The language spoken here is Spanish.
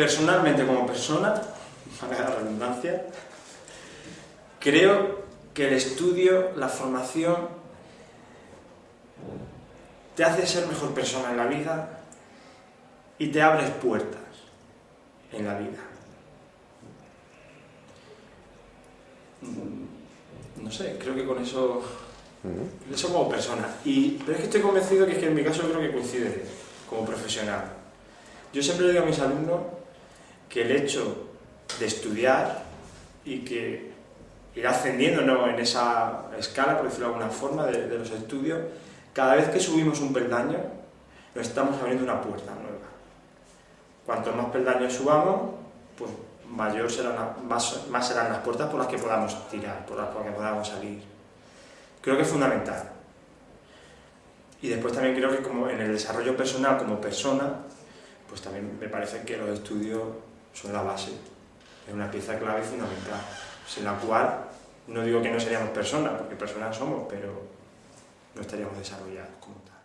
Personalmente, como persona, para la redundancia, creo que el estudio, la formación, te hace ser mejor persona en la vida y te abres puertas en la vida. Mm, no sé, creo que con eso, eso como persona. Y, pero es que estoy convencido que, es que en mi caso creo que coincide como profesional. Yo siempre le digo a mis alumnos que el hecho de estudiar y que ir ascendiendo en esa escala, por decirlo de alguna forma, de, los estudios, cada vez que subimos un peldaño, nos estamos abriendo una puerta nueva. Cuanto más peldaños subamos, pues mayor serán, más serán las puertas por las que podamos tirar, por las que podamos salir. Creo que es fundamental. Y después también creo que como en el desarrollo personal como persona, pues también me parece que los estudios son la base, es una pieza clave y fundamental, sin la cual no digo que no seríamos personas, porque personas somos, pero no estaríamos desarrollados como tal.